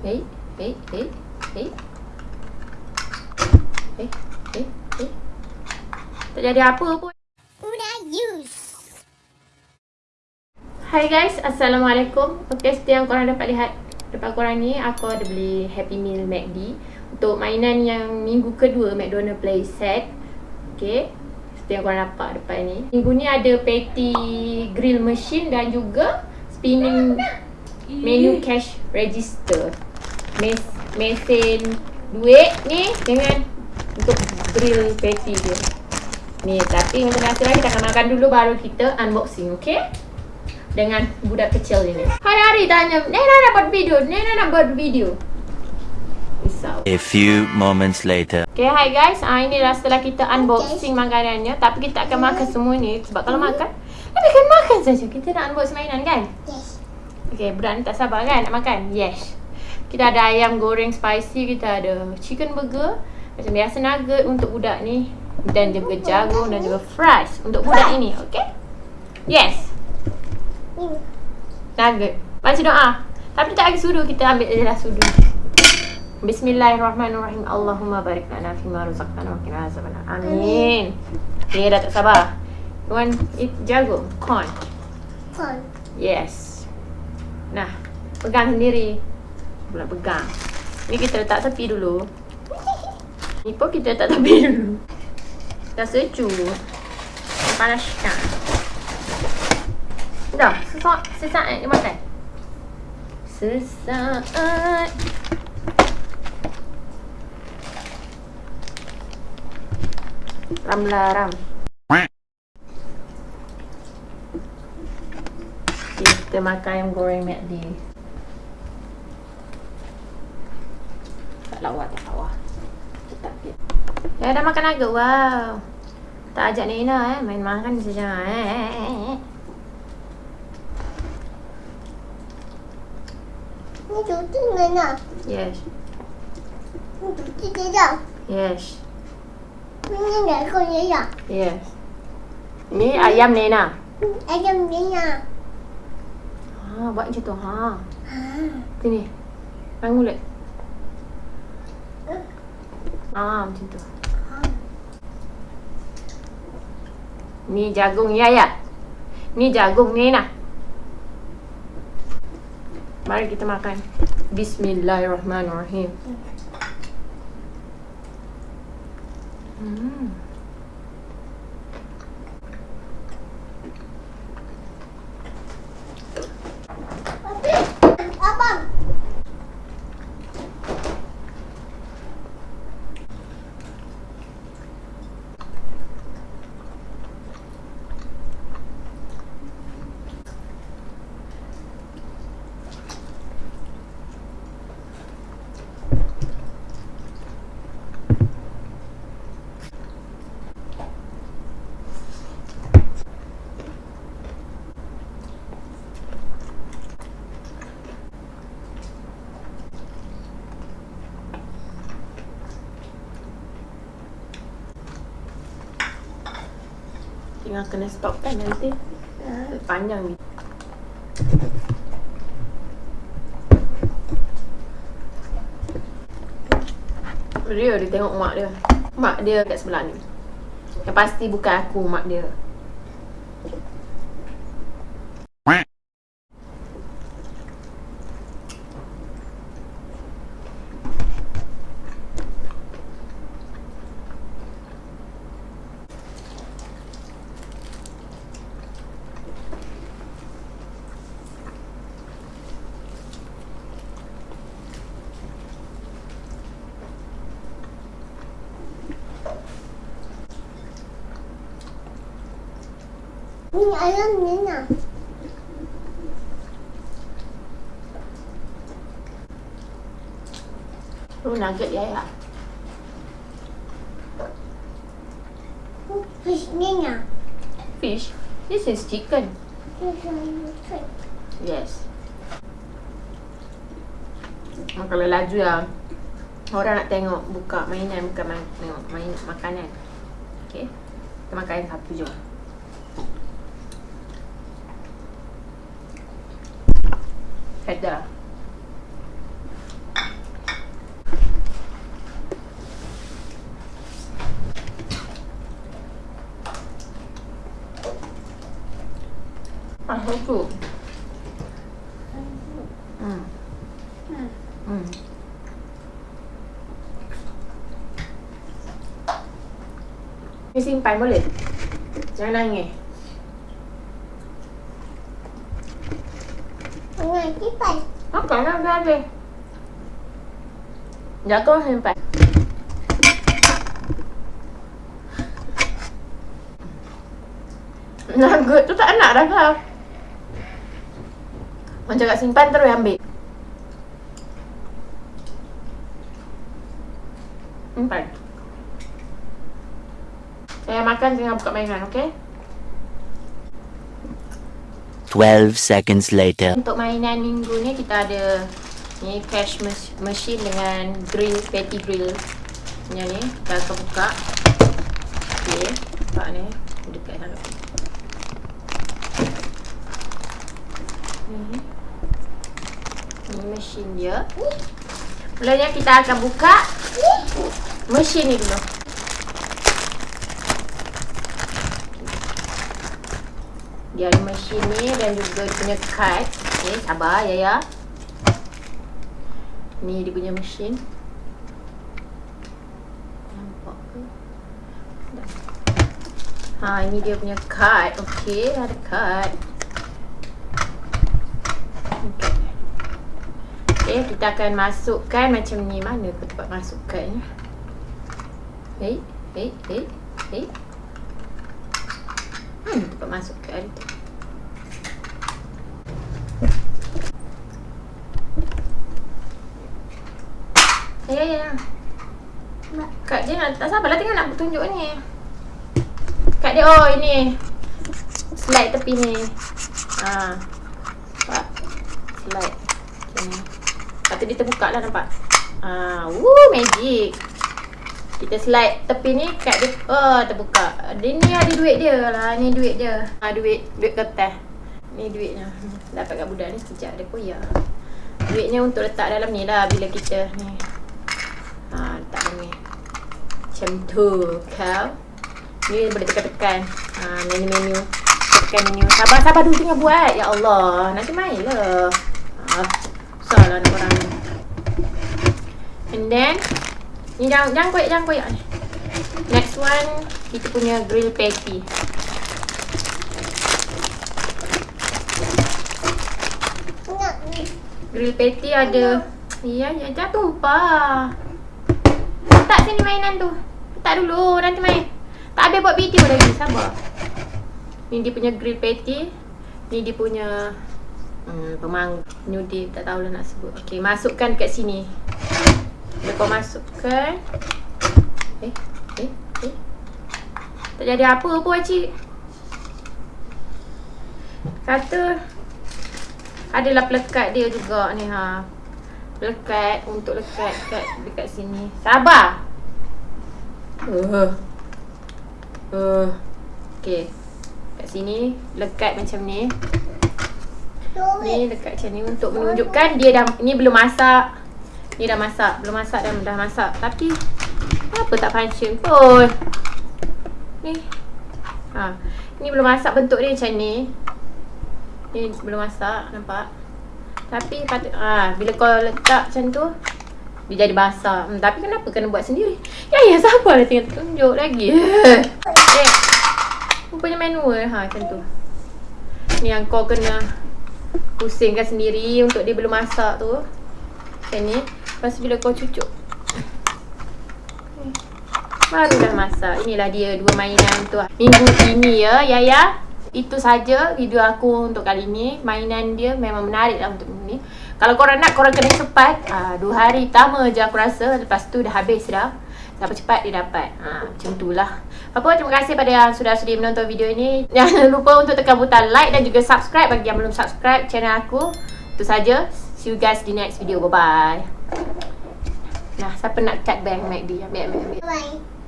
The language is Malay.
Hei, hei, hei, hei. Hei, hei, hei. Tak jadi apa pun. Udah use. Hai guys, Assalamualaikum. Okay, seperti yang korang dapat lihat depan korang ni, aku ada beli Happy Meal MACD untuk mainan yang minggu kedua McDonald Play Set. Okay, seperti yang korang nampak depan ni. Minggu ni ada patty grill machine dan juga spinning menu cash register. Mes mesin duit ni dengan untuk grill patty dia. Ni, tapi macam biasa lah kita akan makan dulu baru kita unboxing, okay? dengan budak kecil ini. Hari-hari tanya, Nena nak buat video, Nena nak buat video. Risau. A few moments later. Okay, hi guys. Ah, ini dah setelah kita unboxing makanannya. Tapi kita akan makan semua ni. Sebab kalau makan, kita akan makan saja. Kita nak unbox mainan kan? Yes. Okay, budak ni tak sabar kan nak makan? Yes. Kita ada ayam goreng spicy. Kita ada chicken burger. Macam biasa nugget untuk budak ni. Dan juga jagung dan juga fries untuk budak ini. Okay? Yes. Nugget. Baca doa. Tapi tak lagi sudu, kita ambil je lah sudu. Bismillahirrahmanirrahim. Allahumma barik lana fima razaqtana wa qina azabannar. Amin. Okay, dah tak sabar. You want eat jagung? Corn. Phone. Yes. Nah, pegang sendiri. Pula pegang. Ni kita letak tepi dulu. Ni pun kita letak tepi dulu. Dah sejuk. Panaskan. Dah, sesaat, sesaat dia makan. Sesaat. Ram lah, ram. Kita makan ayam goreng McD. Lawa, tak lawa. Tetap dia. Ya, dah makan agak. Wow. Tak ajak Nina eh. Main makan saja. Eh. Ini tutup mana? Yes. Ini tutup tidak. Yes. Ini dah kau ya. Yes. Ni ayam Nena. Ayam mana? Ha, buat macam tu. Ha. Ha. Sini. Main mulut. Ha, macam tu. Ni jagung ya ya. Ni jagung Nena. Mari kita makan. Bismillahirrahmanirrahim. Hmm. Tinggal kena stop kan nanti. Ah, Panjang ni. Dia dia tengok mak dia. Mak dia kat sebelah ni. Yang pasti bukan aku mak dia. Ini ayam mana? Tu nugget ya ya. Fish mana? Fish. This is chicken. Yes. Oh, kalau laju lah Orang nak tengok buka mainan Bukan main, tengok main makanan Okay Kita makan satu je feather. Ah, Hmm. Hmm. Hmm. Mm. Simpan boleh? Jangan nangis. Kipas. Apa nak dah habis? Jaga simpan. Nugget tu tak nak dah kau. Orang cakap simpan terus ambil. Simpan. Saya makan tengah buka mainan, okey? 12 seconds later. Untuk mainan minggu ni kita ada ni cash machine dengan grill patty grill. Yang ni kita akan buka. Okey, nampak ni dekat sangat. Ni. Ni mesin dia. Mulanya kita akan buka mesin ni dulu. Dia ada mesin ni dan juga punya kad. Okay, sabar ya ya. Ni dia punya mesin. Nampak ke? Ha, ini dia punya kad. Okey, ada kad. Okey. Okey, kita akan masukkan macam ni. Mana tempat masukkannya? Hei, hei, hei, hei. Hmm, tempat masukkan tu. Ya, ya, ya. Kak dia nak, tak sabarlah tengok nak tunjuk ni. Kak dia, oh ini. Slide tepi ni. Ha. Nampak? Slide. Ni. Lepas tu dia terbuka lah nampak. Ha. Woo, magic. Kita slide tepi ni kat dia. Oh, terbuka. Dia ni ada duit dia lah. Ni duit dia. Ha, duit. Duit kertas. Ni duitnya. Dapat kat budak ni sekejap dia koyak. Duitnya untuk letak dalam ni lah bila kita ni. Ha, letak ni. Macam tu kau. Ni boleh tekan-tekan. Ha, menu-menu. Tekan menu. Sabar-sabar dulu tengah buat. Ya Allah. Nanti main lah. Ha, susah lah nak orang ni. And then. Ni jangan, jangan koyak, jangan koyak ni. Next one. Kita punya grill patty. Grill patty ada. Ya, ya. Jangan tumpah. Letak sini mainan tu. Letak dulu. Nanti main. Tak habis buat video lagi. Sabar. Ni dia punya grill patty. Ni dia punya hmm, pemang nyudi. Tak tahulah nak sebut. Okay, masukkan kat sini. Bila kau masukkan. Eh, eh, eh. Tak jadi apa pun pakcik. Kata adalah pelekat dia juga ni ha. Lekat untuk lekat kat dekat sini. Sabar. Uh. Uh. Okey. Kat sini lekat macam ni. Ni lekat macam ni untuk menunjukkan dia dah ni belum masak. Ni dah masak, belum masak dan dah masak. Tapi apa tak function pun. Ni. Ha. Ni belum masak bentuk dia macam ni. Ni belum masak, nampak? Tapi ah ha, bila kau letak macam tu dia jadi basah. Hmm, tapi kenapa kena buat sendiri? Ya ya sabarlah tengah tunjuk lagi. eh. Rupanya manual ha macam tu. Ni yang kau kena pusingkan sendiri untuk dia belum masak tu. Macam ni. Lepas bila kau cucuk. Baru dah masak. Inilah dia dua mainan tu. Minggu ini ya, ya ya. Itu saja video aku untuk kali ni. Mainan dia memang menarik lah untuk ni. Kalau korang nak, korang kena cepat. Ha, dua hari pertama je aku rasa. Lepas tu dah habis dah. Siapa cepat dia dapat. Ha, macam tu lah. Apa terima kasih pada yang sudah sudi menonton video ni. Jangan lupa untuk tekan butang like dan juga subscribe bagi yang belum subscribe channel aku. Itu saja. See you guys di next video. Bye-bye. Nah, siapa nak cut bank MACD? Ambil, ambil, ambil. Bye.